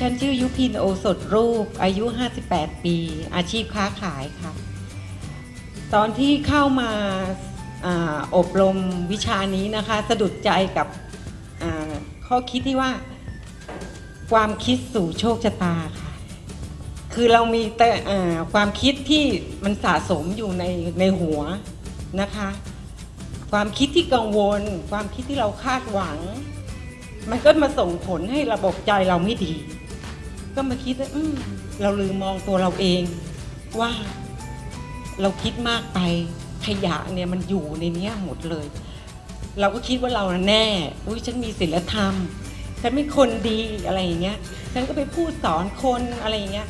ฉันชื่อยุพินโอสถรูป อายุ 58 ปี อาชีพค้าขายค่ะ ตอนที่เข้ามาออบรมวิชานี้นะคะ สะดุดใจกับข้อคิดที่ว่า ความคิดสู่โชคชะตาค่ะ คือเรามีแต่ความคิดที่มันสะสมอยู่ในในหัวนะคะ ความคิดที่กังวล ความคิดที่เราคาดหวัง มันก็มาส่งผลให้ระบบใจเราไม่ดี ก็มาคิดว่าอืมเราลืมมองตัวเราเองว่าเราคิดมากไปขยะเนี่ยมันอยู่ในเนี้ยหมดเลย เราก็คิดว่าเราน่ะแน่ อุ้ยฉันมีศีลธรรม ฉันเป็นคนดีอะไรอย่างเงี้ย ฉันก็ไปพูดสอนคนอะไรอย่างเงี้ย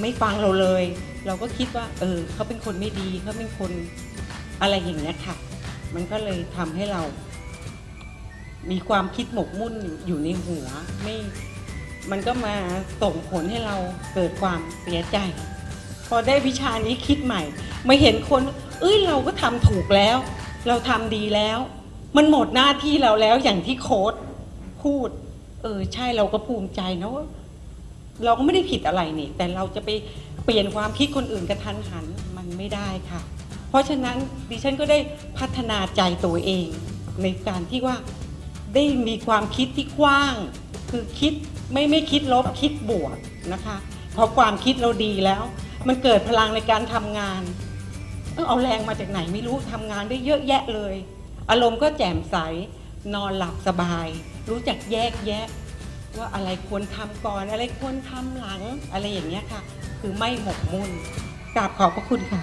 ไม่ฟังเราเลย เราก็คิดว่า เออเขาเป็นคนไม่ดีเขาเป็นคนอะไรอย่างเงี้ยค่ะ มันก็เลยทำให้เรา มีความคิดหมกมุ่นอยู่อยู่ในหัวไม่ มันก็มาส่งผลให้เราเกิดความเสียใจ พอได้วิชานี้คิดใหม่มาเห็นคน เอ้ยเราก็ทำถูกแล้ว เราทำดีแล้ว มันหมดหน้าที่เราแล้วอย่างที่โค้ดพูด เออใช่เราก็ภูมิใจนะว่าเราก็ไม่ได้ผิดอะไรนี่ แต่เราจะไปเปลี่ยนความคิดคนอื่นกระทันหันมันไม่ได้ค่ะ เพราะฉะนั้นดิฉันก็ได้พัฒนาใจตัวเอง ในการที่ว่าได้มีความคิดที่กว้าง คือคิด ไม่ไม่คิดลบคิดบวกนะคะพอความคิดเราดีแล้ว มันเกิดพลังในการทำงานเออเอาแรงมาจากไหนไม่รู้ทำงานได้เยอะแยะเลย อารมณ์ก็แจ่มใส นอนหลับสบาย รู้จักแยกแยะ ว่าอะไรควรทำก่อน อะไรควรทำหลัง อะไรอย่างเงี้ยค่ะ คือไม่หมกมุ่นกราบขอบพระคุณค่ะ